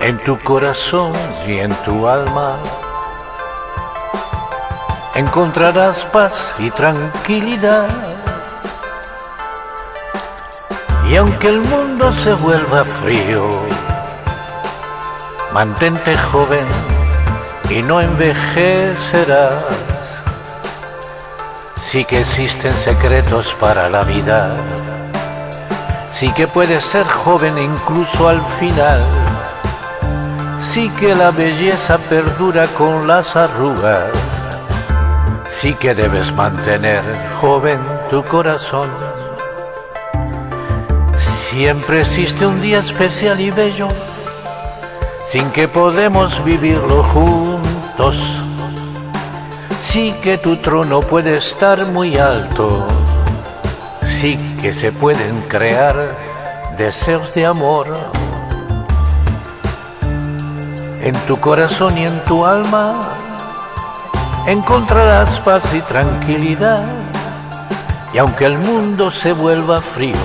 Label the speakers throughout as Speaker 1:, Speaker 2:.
Speaker 1: En tu corazón y en tu alma encontrarás paz y tranquilidad. Y aunque el mundo se vuelva frío, mantente joven y no envejecerás. Sí que existen secretos para la vida, sí que puedes ser joven incluso al final Sí que la belleza perdura con las arrugas. Sí que debes mantener joven tu corazón. Siempre existe un día especial y bello, sin que podemos vivirlo juntos. Sí que tu trono puede estar muy alto, sí que se pueden crear deseos de amor en tu corazón y en tu alma encontrarás paz y tranquilidad. Y aunque el mundo se vuelva frío,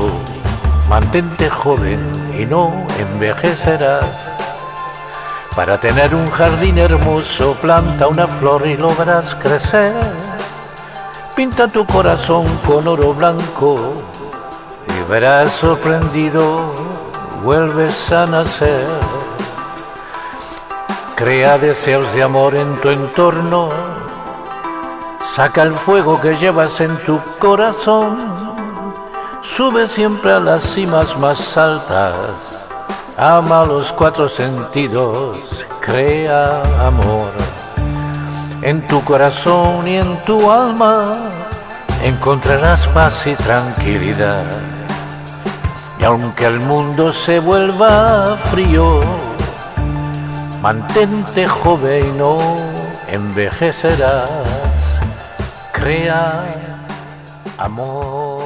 Speaker 1: mantente joven y no envejecerás. Para tener un jardín hermoso, planta una flor y logras crecer. Pinta tu corazón con oro blanco y verás sorprendido, vuelves a nacer. Crea deseos de amor en tu entorno. Saca el fuego que llevas en tu corazón. Sube siempre a las cimas más altas. Ama los cuatro sentidos. Crea amor. En tu corazón y en tu alma encontrarás paz y tranquilidad. Y aunque el mundo se vuelva frío, Mantente joven y no envejecerás. Crea amor.